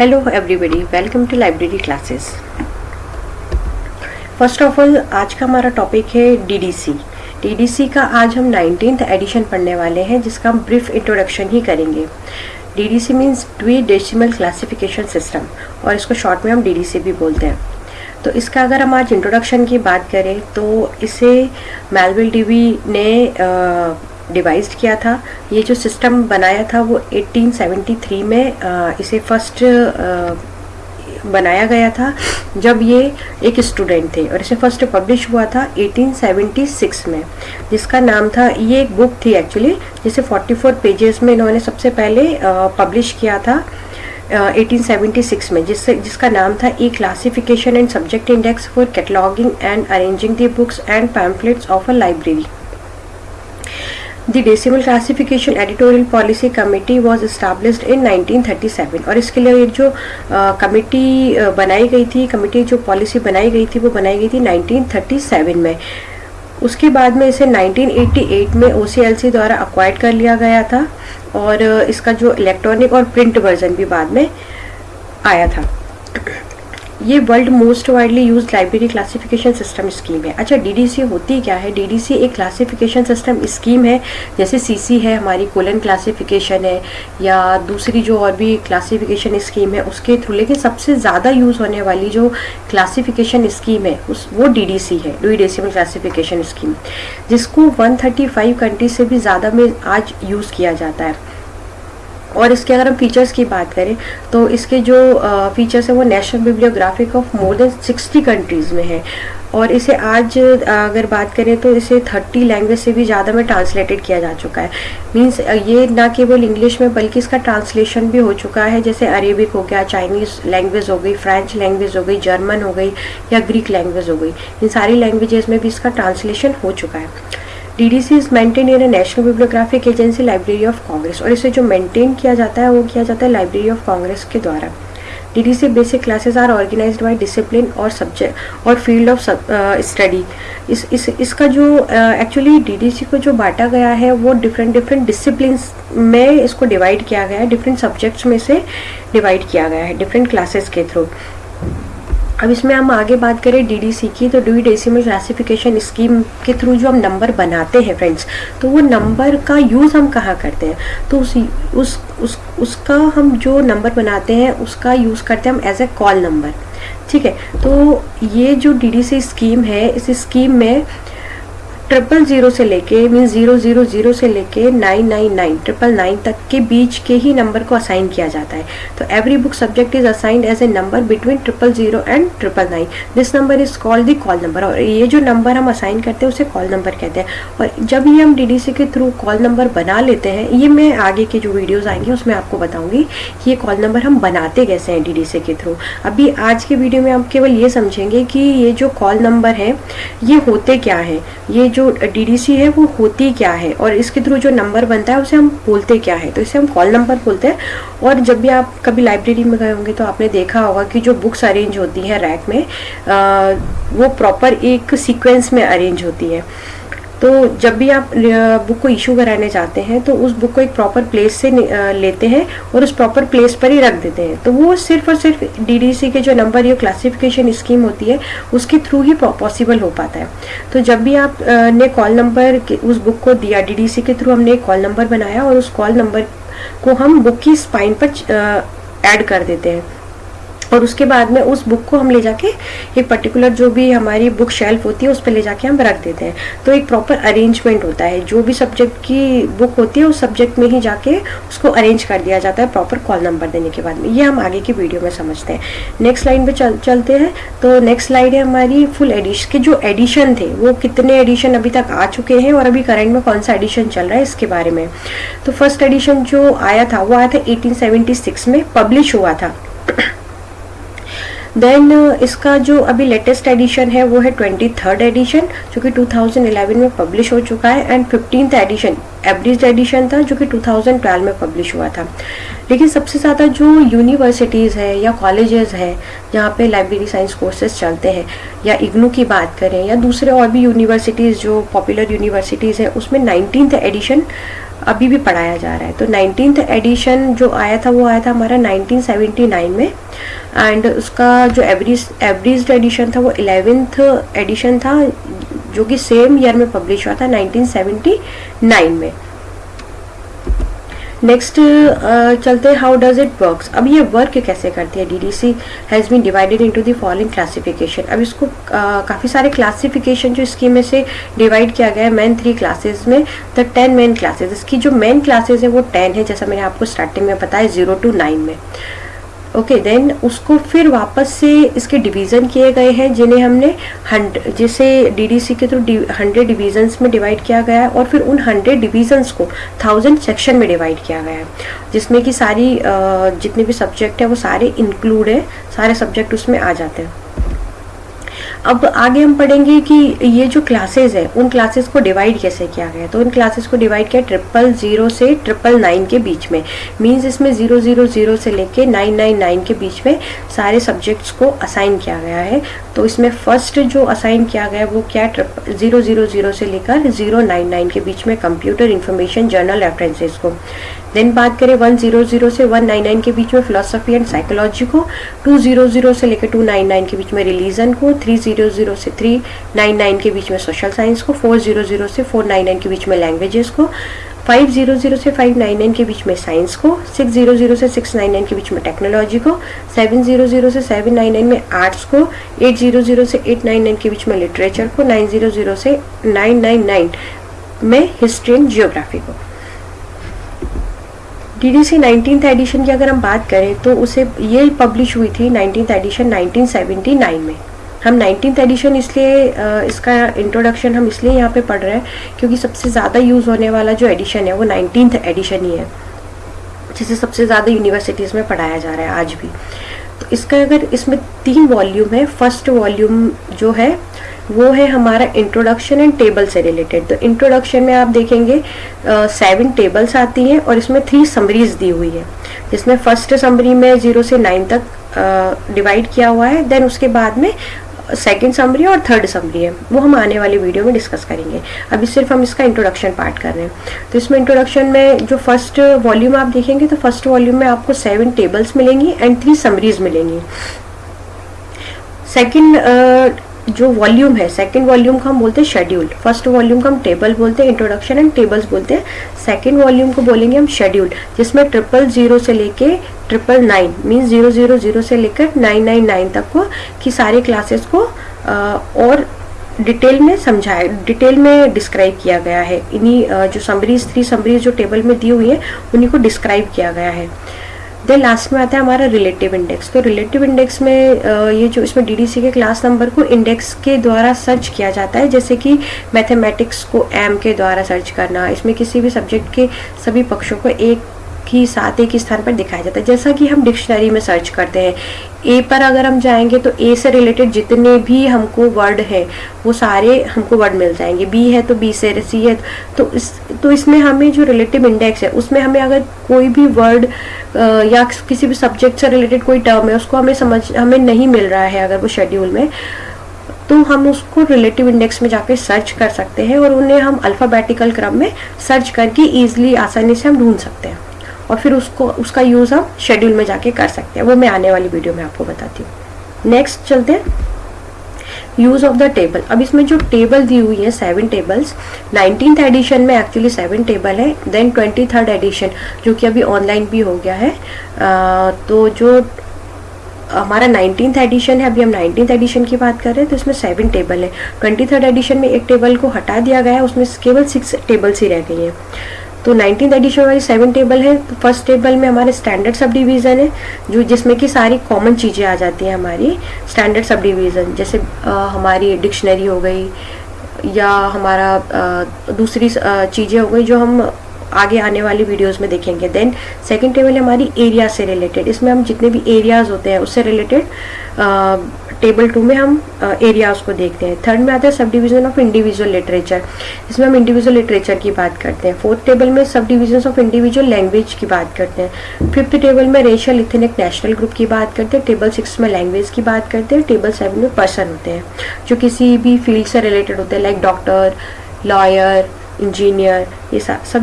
Hello everybody welcome to library classes first of all आज का हमारा टॉपिक है डीडीसी डीडीसी का आज हम नाइनटीन एडिशन पढ़ने वाले हैं, जिसका हम ब्रीफ इंट्रोडक्शन ही करेंगे. DDC means Dewey decimal classification system और इसको शॉर्ट में हम डीडीसी भी बोलते हैं. तो इसका अगर हम आज इंट्रोडक्शन की बात करें तो इसे मेलविल डीवी ने डिवाइज किया था। ये जो सिस्टम बनाया था वो 1873 में इसे फ़र्स्ट बनाया गया था जब ये एक स्टूडेंट थे और इसे फ़र्स्ट पब्लिश हुआ था 1876 में जिसका नाम था ये एक बुक थी एक्चुअली जिसे 44 पेजेस में इन्होंने सबसे पहले पब्लिश किया था uh, 1876 में जिससे जिसका नाम था A classification and subject index for cataloguing and arranging the books and pamphlets of a library the decimal classification editorial policy committee was established in 1937 और इसके लिए एक जो कमेटी बनाई गई थी कमेटी जो पॉलिसी बनाई गई थी, वो बनाई गई थी 1937 में। उसके बाद में इसे 1988 में OCLC द्वारा अक्वाइड कर लिया गया था और इसका जो इलेक्ट्रॉनिक और प्रिंट वर्जन भी बाद में आया था। ये world most widely use library classification system scheme है। अच्छा डीडीसी होती क्या है? डीडीसी एक क्लासिफिकेशन सिस्टम स्कीम है, जैसे सीसी है, हमारी कोलन क्लासिफिकेशन है, या दूसरी जो और भी क्लासिफिकेशन स्कीम है, उसके थ्रू लेकिन सबसे ज़्यादा यूज़ होने वाली जो क्लासिफिकेशन स्कीम है, उस, वो डीडीसी है डुई डेसिमल क्लासिफिकेशन स्कीम जिसको 135 कंट्री से भी ज़्यादा में आज यूज़ किया जाता है। और इसके अगर हम फीचर्स की बात करें तो इसके जो फीचर्स है वो national bibliographic of more than 60 countries में है। और इसे आज अगर बात करें तो इसे 30 लैंग्वेज से भी ज़्यादा में ट्रांसलेटेड किया जा चुका है। मींस ये ना केवल इंग्लिश में, बल्कि इसका ट्रांसलेशन भी हो चुका है। जैसे अरेबिक हो गया चाइनीज़ लैंग्वेज हो गई फ्रेंच लैंग्वेज हो गई जर्मन हो गई या ग्रीक लैंग्वेज हो गई। इन सारी लैंग्वेजेस में भी इसका ट्रांसलेशन हो चुका है। DDC is maintain in national bibliographic agency library of Congress और इसे जो मेंटेन किया जाता है वो किया जाता है लाइब्रेरी ऑफ़ कांग्रेस के द्वारा। DDC basic classes are organised by discipline और सब्जेक्ट और फ़ील्ड ऑफ़ स्टडी इस इस इसका जो एक्चुअली uh, डीडीसी को जो बांटा गया है वो डिफरेंट डिफरेंट डिसिप्लिन में इसको डिवाइड किया गया है डिफरेंट सब्जेक्ट्स में से डिवाइड किया गया है डिफरेंट क्लासेस के थ्रू अब इसमें हम आगे बात करें डीडीसी की तो डी डेसिमल क्लासिफिकेशन स्कीम के थ्रू जो हम नंबर बनाते हैं फ्रेंड्स तो वो नंबर का यूज़ हम कहाँ करते हैं? तो उस उस उस, उसका हम जो नंबर बनाते हैं, उसका यूज़ करते हैं हम एज ए कॉल नंबर ठीक है तो ये जो डीडीसी स्कीम है, इस स्कीम में ट्रिपल ज़ीरो से लेके मीन ज़ीरो ज़ीरो ज़ीरो से लेके nine nine nine triple nine तक के बीच के ही नंबर को असाइन किया जाता है। तो every book subject is assigned as a number between triple zero and triple nine this number is called the call number और ये जो नंबर हम असाइन करते हैं, उसे कॉल नंबर कहते हैं। और जब ये हम डीडीसी के थ्रू कॉल नंबर बना लेते हैं, ये मैं आगे के जो वीडियोज़ आएँगे, उसमें आपको बताऊँगी कि ये कॉल नंबर हम बनाते कैसे हैं डीडीसी के थ्रू अभी आज के वीडियो में हम केवल ये समझेंगे कि ये जो कॉल नंबर है, ये होते क्या है? ये जो डीडीसी है वो होती क्या है? और इसके थ्रू जो नंबर बनता है उसे हम बोलते क्या है? तो इसे हम कॉल नंबर बोलते हैं। और जब भी आप कभी लाइब्रेरी में गए होंगे तो आपने देखा होगा कि जो बुक्स अरेंज होती हैं रैक में आ, वो प्रॉपर एक सीक्वेंस में अरेंज होती है। तो जब भी आप बुक को इशू कराने जाते हैं तो उस बुक को एक प्रॉपर प्लेस से लेते हैं और उस प्रॉपर प्लेस पर ही रख देते हैं। तो वो सिर्फ़ और सिर्फ़ डीडीसी के जो नंबर या क्लासिफिकेशन स्कीम होती है, उसके थ्रू ही पॉसिबल हो पाता है। तो जब भी आप ने कॉल नंबर उस बुक को दिया डीडीसी के थ्रू हमने एक कॉल नंबर बनाया और उस कॉल नंबर को हम बुक की स्पाइन पर ऐड कर देते हैं। और उसके बाद में उस बुक को हम ले जाके एक पर्टिकुलर जो भी हमारी बुक शेल्फ होती है, उस पर ले जाके हम रख देते हैं। तो एक प्रॉपर अरेंजमेंट होता है। जो भी सब्जेक्ट की बुक होती है, उस सब्जेक्ट में ही जाके उसको अरेंज कर दिया जाता है प्रॉपर कॉल नंबर देने के बाद में। ये हम आगे की वीडियो में समझते हैं। नेक्स्ट लाइन पे चल, चलते हैं। तो नेक्स्ट स्लाइड है हमारी फुल एडिशन के जो एडिशन थे, वो कितने एडिशन अभी तक आ चुके हैं और अभी करंट में कौन सा एडिशन चल रहा है, इसके बारे में। तो फ़र्स्ट एडिशन जो आया था, वो आया था 1876 में पब्लिश हुआ था। देन uh, इसका जो अभी लेटेस्ट एडिशन है वो है ट्वेंटी थर्ड एडिशन जो कि 2011 में पब्लिश हो चुका है and fifteenth edition average edition था, जो कि 2012 में पब्लिश हुआ था। लेकिन सबसे ज़्यादा जो यूनिवर्सिटीज़ है या कॉलेजेस है, जहाँ पे लाइब्रेरी साइंस कोर्सेज चलते हैं, या इग्नू की बात करें, या दूसरे और भी यूनिवर्सिटीज़ जो पॉपुलर यूनिवर्सिटीज़ हैं, उसमें नाइनटीन एडिशन अभी भी पढ़ाया जा रहा है। तो नाइनटीन एडिशन जो आया था, वो आया था हमारा 1979 में। एंड उसका जो एवरेज एवरेज एडिशन था, वो एलेवेंथ एडिशन था जो कि सेम ईयर में पब्लिश हुआ था 1979 में। नेक्स्ट uh, चलते हाउ डज इट वर्क अब ये वर्क कैसे करती है? D D C has been divided into the following classification अब इसको uh, काफ़ी सारे क्लासिफिकेशन जो इसकी में से डिवाइड किया गया है मेन थ्री क्लासेस में द टेन मेन क्लासेस इसकी जो मेन क्लासेस है वो टेन है जैसा मैंने आपको स्टार्टिंग में बताया ज़ीरो टू नाइन में। ओके okay, देन उसको फिर वापस से इसके डिवीज़न किए गए हैं जिन्हें हमने हंड जिसे डीडीसी के थ्रू हंड्रेड डिवीजन्स में डिवाइड किया गया है और फिर उन हंड्रेड डिवीजन्स को थाउज़ेंड सेक्शन में डिवाइड किया गया है जिसमें कि सारी जितने भी सब्जेक्ट है वो सारे इंक्लूड है सारे सब्जेक्ट उसमें आ जाते हैं। अब आगे हम पढ़ेंगे कि ये जो क्लासेस है, उन क्लासेस को डिवाइड कैसे किया गया तो उन क्लासेस को डिवाइड किया ट्रिपल ज़ीरो से ट्रिपल नाइन के बीच में। मींस इसमें ज़ीरो ज़ीरो ज़ीरो से लेके नाइन नाइन नाइन के बीच में सारे सब्जेक्ट्स को असाइन किया गया है। तो इसमें फ़र्स्ट जो असाइन किया गया वो क्या ट्रिपल ज़ीरो ज़ीरो ज़ीरो से लेकर ज़ीरो नाइन नाइन के बीच में कंप्यूटर इंफॉर्मेशन जर्नल रेफरेंसेज को। देन बात करें वन ज़ीरो ज़ीरो से वन नाइन नाइन के बीच में फिलोसफी एंड साइकोलॉजी को टू ज़ीरो ज़ीरो से लेकर टू नाइन नाइन के बीच में रिलीजन को थ्री ज़ीरो ज़ीरो से थ्री नाइन नाइन के बीच में सोशल साइंस को फोर ज़ीरो ज़ीरो से फोर नाइन नाइन के बीच में लैंग्वेजेस को फाइव ज़ीरो ज़ीरो से फाइव नाइन नाइन के बीच में साइंस को सिक्स ज़ीरो ज़ीरो से सिक्स नाइन नाइन के बीच में टेक्नोलॉजी को सेवन ज़ीरो ज़ीरो से सेवन नाइन नाइन में आर्ट्स को एट ज़ीरो ज़ीरो से एट नाइन नाइन के बीच में लिटरेचर को नाइन ज़ीरो ज़ीरो से नाइन नाइन नाइन में हिस्ट्री एंड जियोग्राफी को D D C nineteen edition की अगर हम बात करें तो उसे ये पब्लिश हुई थी नाइनटीन एडिशन 1979 में। हम नाइनटीन एडिशन इसलिए इसका इंट्रोडक्शन हम इसलिए यहाँ पे पढ़ रहे हैं क्योंकि सबसे ज़्यादा यूज़ होने वाला जो एडिशन है वो नाइनटीन एडिशन ही है, जिसे सबसे ज़्यादा यूनिवर्सिटीज़ में पढ़ाया जा रहा है आज भी। तो इसका अगर इसमें तीन वॉल्यूम है फ़र्स्ट वॉल्यूम जो है वो है हमारा इंट्रोडक्शन एंड टेबल से रिलेटेड तो इंट्रोडक्शन में आप देखेंगे सेवन टेबल्स आती हैं और इसमें थ्री समरीज दी हुई है। जिसमें फ़र्स्ट समरी में ज़ीरो से नाइन तक डिवाइड किया हुआ है देन उसके बाद में सेकेंड समरी और थर्ड समरी है। वो हम आने वाली वीडियो में डिस्कस करेंगे। अभी सिर्फ़ हम इसका इंट्रोडक्शन पार्ट कर रहे हैं। तो इसमें इंट्रोडक्शन में जो फ़र्स्ट वॉल्यूम आप देखेंगे तो फ़र्स्ट वॉल्यूम में आपको सेवन टेबल्स मिलेंगी एंड थ्री समरीज मिलेंगी। सेकेंड जो वॉल्यूम है सेकंड वॉल्यूम को हम बोलते हैं शेड्यूल फ़र्स्ट वॉल्यूम को हम टेबल बोलते हैं इंट्रोडक्शन एंड टेबल्स बोलते हैं. सेकंड वॉल्यूम को बोलेंगे हम शेड्यूल जिसमें ट्रिपल ज़ीरो से लेके triple nine means zero zero zero से लेकर नाइन नाइन नाइन तक को की सारे क्लासेस को आ, और डिटेल में समझाया डिटेल में डिस्क्राइब किया गया है. इन्हीं जो समरीज थ्री समरीज जो टेबल में दी हुई है उन्हीं को डिस्क्राइब किया गया है. देन लास्ट में आता है हमारा रिलेटिव इंडेक्स तो रिलेटिव इंडेक्स में ये जो इसमें डीडीसी के क्लास नंबर को इंडेक्स के द्वारा सर्च किया जाता है, जैसे कि मैथमेटिक्स को एम के द्वारा सर्च करना, इसमें किसी भी सब्जेक्ट के सभी पक्षों को एक ही साथ एक स्थान पर दिखाया जाता है। जैसा कि हम डिक्शनरी में सर्च करते हैं, ए पर अगर हम जाएँगे तो ए से रिलेटेड जितने भी हमको वर्ड है, वो सारे हमको वर्ड मिल जाएँगे। बी है तो बी से, सी है तो इस तो इसमें हमें जो रिलेटिव इंडेक्स है, उसमें हमें अगर कोई भी वर्ड या किसी भी सब्जेक्ट से रिलेटेड कोई टर्म है, उसको हमें समझ, हमें नहीं मिल रहा है अगर वो शेड्यूल में तो हम उसको रिलेटिव इंडेक्स में जाके सर्च कर सकते हैं और उन्हें हम अल्फ़ाबेटिकल क्रम में सर्च करके ईजिली आसानी से हम ढूंढ सकते हैं। और फिर उसको उसका यूज़ हम शेड्यूल में जाके कर सकते हैं। वो मैं आने वाली वीडियो में आपको बताती हूँ। नेक्स्ट चलते हैं। यूज़ ऑफ़ द टेबल अब इसमें जो टेबल दी हुई है सेवन टेबल्स नाइनटीन एडिशन में एक्चुअली सेवन टेबल है देन ट्वेंटी थर्ड एडिशन जो कि अभी ऑनलाइन भी हो गया है। आ, तो जो हमारा नाइनटीन एडिशन है अभी हम नाइनटीन एडिशन की बात कर रहे हैं तो इसमें सेवन टेबल है। ट्वेंटी थर्ड एडिशन में एक टेबल को हटा दिया गया है उसमें केवल सिक्स टेबल्स ही रह गई हैं। तो नाइनटीन एडिशन वाली सेवन टेबल है। तो फ़र्स्ट टेबल में हमारे स्टैंडर्ड सब डिवीज़न है जो जिसमें कि सारी कॉमन चीज़ें आ जाती हैं हमारी। स्टैंडर्ड सब डिवीज़न जैसे आ, हमारी डिक्शनरी हो गई या हमारा आ, दूसरी चीज़ें हो गई जो हम आगे आने वाली वीडियोस में देखेंगे। देन सेकंड टेबल है हमारी एरिया से रिलेटेड इसमें हम जितने भी एरियाज़ होते हैं उससे रिलेटेड टेबल टू में हम एरियाज़ को देखते हैं। थर्ड में आता है sub division of individual literature इसमें हम इंडिविजुअल लिटरेचर की बात करते हैं। फोर्थ टेबल में sub division of individual language की बात करते हैं। फिफ्थ टेबल में रेशियल इथेनिक नेशनल ग्रुप की बात करते हैं। टेबल सिक्स में लैंग्वेज की बात करते हैं। टेबल सेवन में पर्सन होते हैं, जो किसी भी फ़ील्ड से रिलेटेड होते हैं लाइक डॉक्टर लॉयर इंजीनियर ये सब